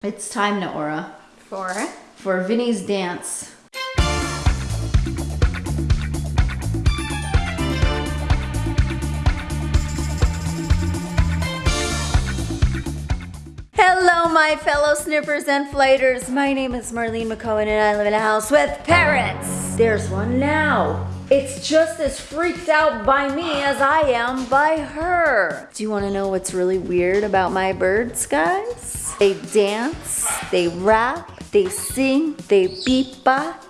It's time, Naora, For for Vinny's dance. Hello, my fellow snippers and flighters. My name is Marlene McCohen, and I live in a house with parrots. There's one now. It's just as freaked out by me as I am by her. Do you want to know what's really weird about my birds, guys? They dance, they rap, they sing, they beatbox.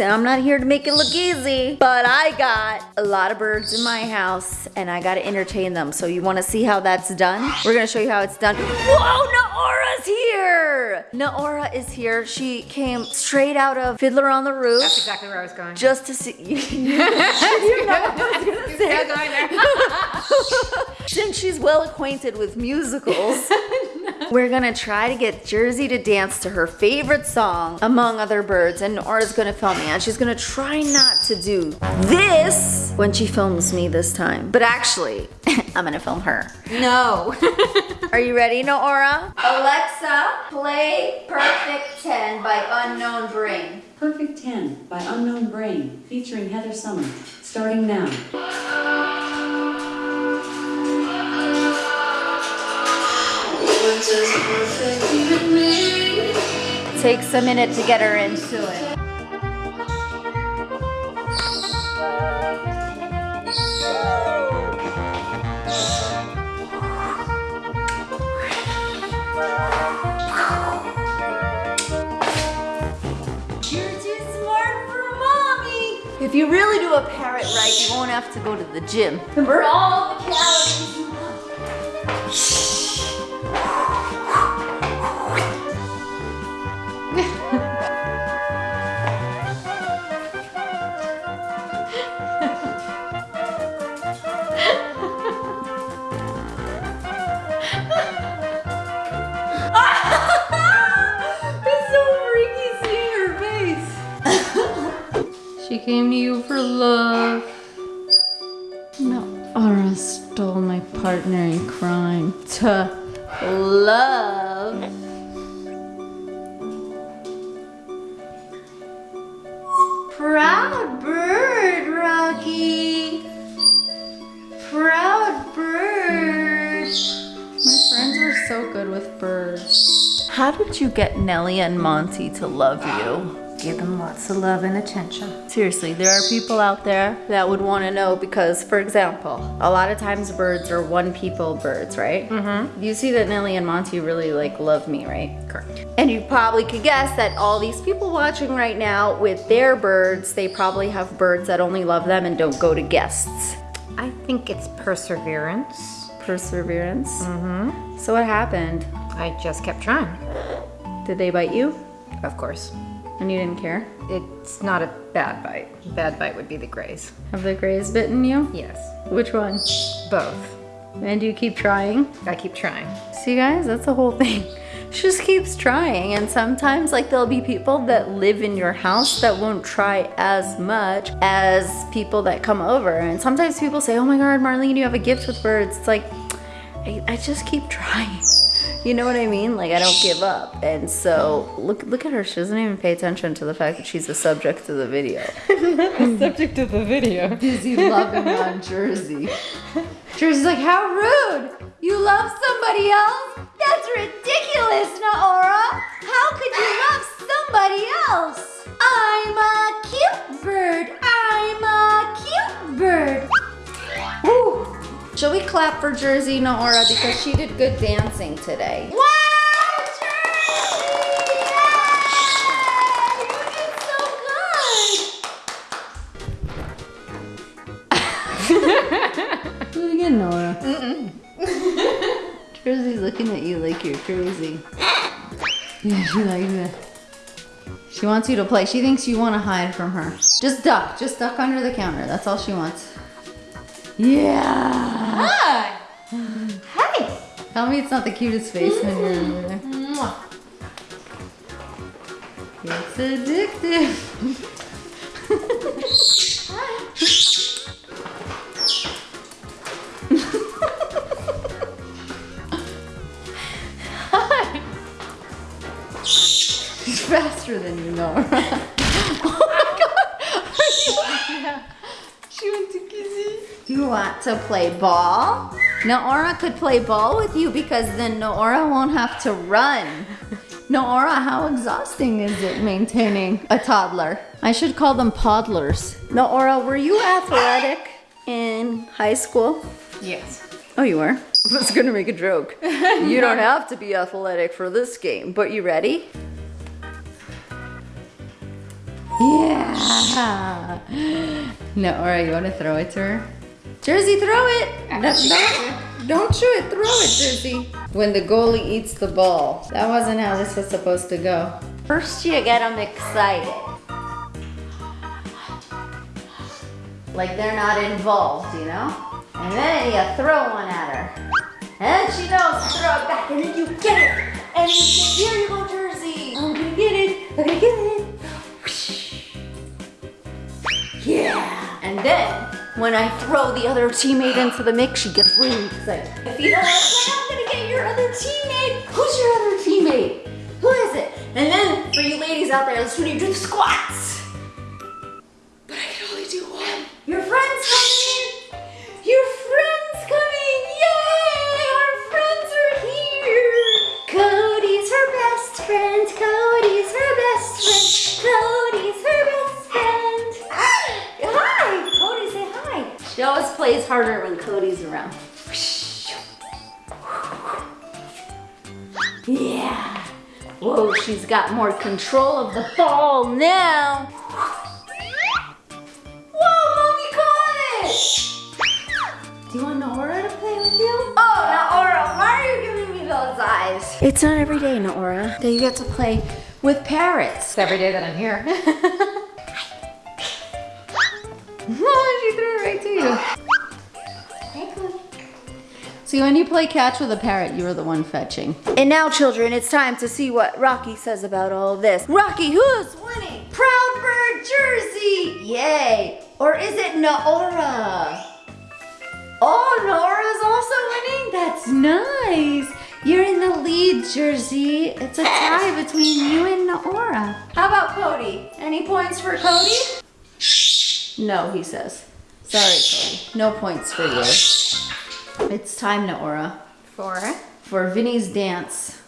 And I'm not here to make it look easy, but I got a lot of birds in my house and I gotta entertain them. So you wanna see how that's done? We're gonna show you how it's done. Whoa, Naora's here! Naora is here. She came straight out of Fiddler on the Roof That's exactly where I was going. just to see. you know what I was gonna say? Still going there. Since she's well acquainted with musicals, we're gonna try to get Jersey to dance to her favorite song, Among Other Birds, and Nora's gonna film me, and she's gonna try not to do this when she films me this time. But actually, I'm gonna film her. no. Are you ready, Nora? Alexa, play Perfect 10 by Unknown Brain. Perfect 10 by Unknown Brain, featuring Heather Sommer, starting now. Takes a minute to get her into it. You're too smart for mommy. If you really do a parrot right, you won't have to go to the gym. And burn all the calories she came to you for love. No, Aura stole my partner in crime to love. Proud bird, Rocky. Proud bird. My friends are so good with birds. How did you get Nellie and Monty to love you? Give them lots of love and attention. Seriously, there are people out there that would want to know because, for example, a lot of times birds are one people birds, right? Mm-hmm. You see that Nelly and Monty really like love me, right? Correct. And you probably could guess that all these people watching right now with their birds, they probably have birds that only love them and don't go to guests. I think it's perseverance. Perseverance. Mm-hmm. So what happened? I just kept trying. Did they bite you? Of course. And you didn't care? It's not a bad bite. Bad bite would be the grays. Have the grays bitten you? Yes. Which one? Both. And do you keep trying? I keep trying. See guys, that's the whole thing. She just keeps trying and sometimes like there'll be people that live in your house that won't try as much as people that come over. And sometimes people say, oh my God, Marlene, you have a gift with birds. It's like, I, I just keep trying. You know what I mean? Like I don't give up. And so look look at her. She doesn't even pay attention to the fact that she's the subject of the video. The subject of the video. Busy loving on Jersey. Jersey's like, how rude! You love somebody else? That's ridiculous, Naora! How could you love somebody else? Clap for Jersey, Naora, because she did good dancing today? Wow, Jersey! Yay! You did so good! Do it again, Nora. Jersey's looking at you like you're crazy. Yeah, she likes it. She wants you to play. She thinks you want to hide from her. Just duck. Just duck under the counter. That's all she wants. Yeah. Hi. Hi. Tell me it's not the cutest face when you're over there. It's addictive. Hi She's faster than you, know, oh my god. yeah. She went to Kizzy. Do you want to play ball? Noora could play ball with you because then Noora won't have to run. Noora, how exhausting is it maintaining a toddler? I should call them toddlers. Noora, were you athletic in high school? Yes. Oh, you were? I was gonna make a joke. You don't have to be athletic for this game, but you ready? Yeah. Nora, you want to throw it to her? Jersey, throw it! No, don't, don't shoot it, throw it, Jersey. When the goalie eats the ball. That wasn't how this was supposed to go. First, you get them excited. Like they're not involved, you know? And then you throw one at her. And she knows to throw it back, and then you get it. And you say, here you go, Jersey. I'm gonna get it. I'm gonna get it. Yeah. And then, when I throw the other teammate into the mix, she gets really excited. If you don't I'm gonna get your other teammate. Who's your other teammate? Who is it? And then, for you ladies out there, let's do squats. She always plays harder when Cody's around. Yeah. Whoa, she's got more control of the ball now. Whoa, mommy caught it! Do you want Nora to play with you? Oh, Nora, why are you giving me those eyes? It's not every day, Nora, that you get to play with parrots. It's every day that I'm here. she threw it right to you. See, when you play catch with a parrot, you are the one fetching. And now, children, it's time to see what Rocky says about all this. Rocky, who's winning? Proud Bird Jersey! Yay! Or is it Naora? Oh, Nora's also winning? That's nice. You're in the lead, Jersey. It's a tie between you and Naora. How about Cody? Any points for Cody? No, he says. Sorry. No points for you. It's time, Naora, Four. for Vinny's dance.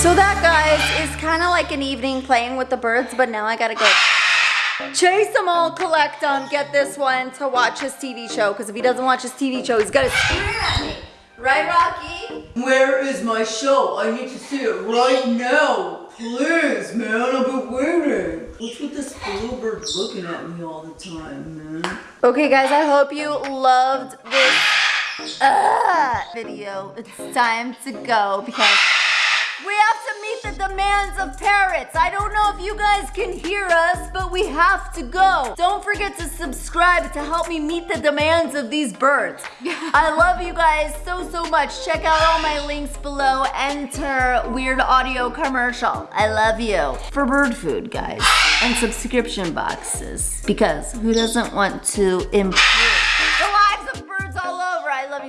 So that, guys, is kind of like an evening playing with the birds, but now I gotta go chase them all, collect them, get this one to watch his TV show, because if he doesn't watch his TV show, he's gonna scream at me. Right, Rocky? Where is my show? I need to see it right now. Please, man, I've been waiting. What's with this bluebird looking at me all the time, man? Okay, guys, I hope you loved this uh, video. It's time to go because demands of parrots. I don't know if you guys can hear us, but we have to go. Don't forget to subscribe to help me meet the demands of these birds. I love you guys so, so much. Check out all my links below. Enter Weird Audio Commercial. I love you. For bird food, guys. And subscription boxes. Because who doesn't want to improve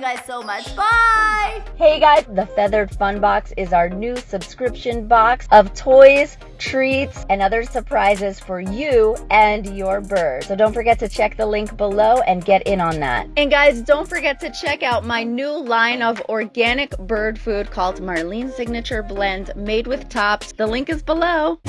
you guys so much. Bye! Hey guys, the Feathered Fun Box is our new subscription box of toys, treats, and other surprises for you and your bird. So don't forget to check the link below and get in on that. And guys, don't forget to check out my new line of organic bird food called Marlene Signature Blend made with tops. The link is below.